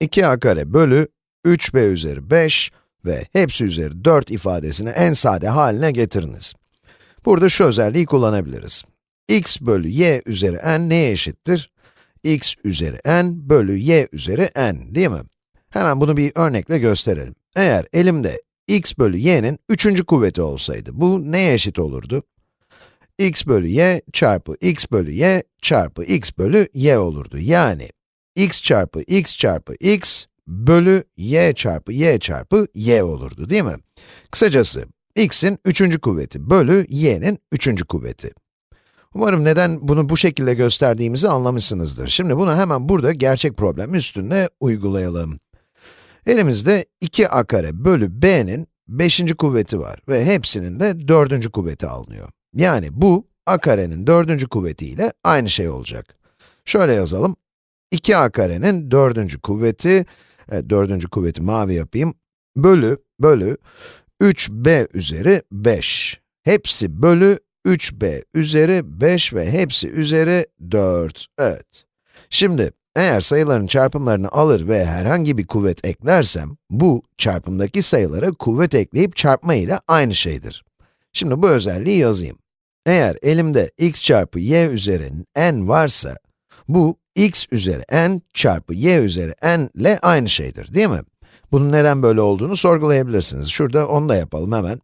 2a kare bölü 3b üzeri 5 ve hepsi üzeri 4 ifadesini en sade haline getiriniz. Burada şu özelliği kullanabiliriz. x bölü y üzeri n neye eşittir? x üzeri n bölü y üzeri n, değil mi? Hemen bunu bir örnekle gösterelim. Eğer elimde x bölü y'nin üçüncü kuvveti olsaydı, bu neye eşit olurdu? x bölü y çarpı x bölü y çarpı x bölü y olurdu. Yani, x çarpı x çarpı x bölü y çarpı y çarpı y olurdu, değil mi? Kısacası, x'in üçüncü kuvveti bölü y'nin üçüncü kuvveti. Umarım neden bunu bu şekilde gösterdiğimizi anlamışsınızdır. Şimdi bunu hemen burada gerçek problem üstünde uygulayalım. Elimizde 2a kare bölü b'nin 5. kuvveti var ve hepsinin de 4. kuvveti alınıyor. Yani bu, a karenin 4. kuvvetiyle aynı şey olacak. Şöyle yazalım, 2a karenin 4. kuvveti, evet, 4. kuvveti mavi yapayım, bölü, bölü, 3b üzeri 5. Hepsi bölü 3b üzeri 5 ve hepsi üzeri 4. Evet. Şimdi, eğer sayıların çarpımlarını alır ve herhangi bir kuvvet eklersem, bu, çarpımdaki sayılara kuvvet ekleyip çarpma ile aynı şeydir. Şimdi bu özelliği yazayım. Eğer elimde x çarpı y üzeri n varsa, bu x üzeri n çarpı y üzeri n ile aynı şeydir, değil mi? Bunun neden böyle olduğunu sorgulayabilirsiniz. Şurada onu da yapalım hemen.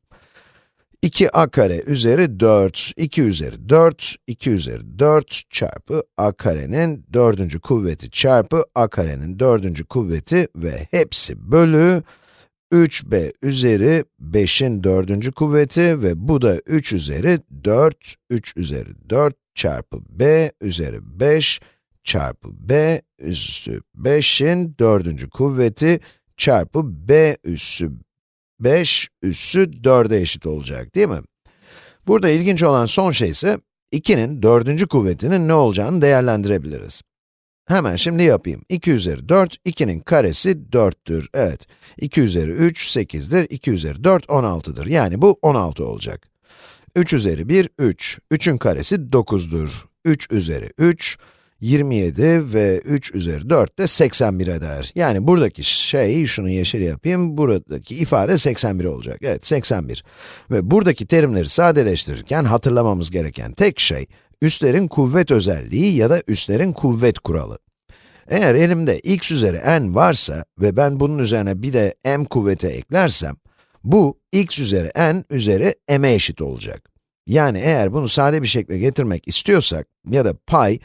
2a kare üzeri 4, 2 üzeri 4, 2 üzeri 4 çarpı a karenin dördüncü kuvveti çarpı a karenin dördüncü kuvveti ve hepsi bölü 3b üzeri 5'in dördüncü kuvveti ve bu da 3 üzeri 4, 3 üzeri 4 çarpı b üzeri 5 çarpı b üssü 5'in dördüncü kuvveti çarpı b üssü 5 üssü 4'e eşit olacak, değil mi? Burada ilginç olan son şey ise 2'nin dördüncü kuvvetinin ne olacağını değerlendirebiliriz. Hemen şimdi yapayım. 2 üzeri 4, 2'nin karesi 4'tür. Evet, 2 üzeri 3, 8'dir. 2 üzeri 4, 16'dır. Yani bu 16 olacak. 3 üzeri 1, 3. 3'ün karesi 9'dur. 3 üzeri 3, 27 ve 3 üzeri 4 de 81 eder. Yani buradaki şey, şunu yeşil yapayım, buradaki ifade 81 olacak. Evet, 81. Ve buradaki terimleri sadeleştirirken hatırlamamız gereken tek şey, üslerin kuvvet özelliği ya da üslerin kuvvet kuralı. Eğer elimde x üzeri n varsa ve ben bunun üzerine bir de m kuvveti eklersem, bu x üzeri n üzeri m'e eşit olacak. Yani eğer bunu sade bir şekilde getirmek istiyorsak ya da pay,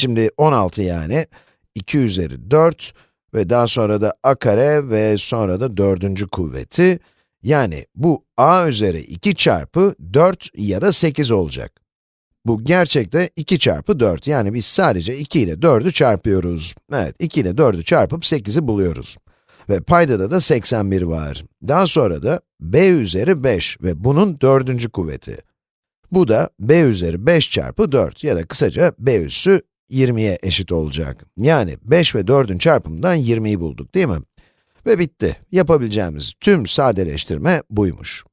Şimdi 16 yani, 2 üzeri 4 ve daha sonra da a kare ve sonra da dördüncü kuvveti. Yani bu a üzeri 2 çarpı 4 ya da 8 olacak. Bu gerçekte 2 çarpı 4, yani biz sadece 2 ile 4'ü çarpıyoruz. Evet, 2 ile 4'ü çarpıp 8'i buluyoruz. Ve paydada da 81 var. Daha sonra da b üzeri 5 ve bunun dördüncü kuvveti. Bu da b üzeri 5 çarpı 4 ya da kısaca b üssü 20'ye eşit olacak. Yani 5 ve 4'ün çarpımından 20'yi bulduk değil mi? Ve bitti. Yapabileceğimiz tüm sadeleştirme buymuş.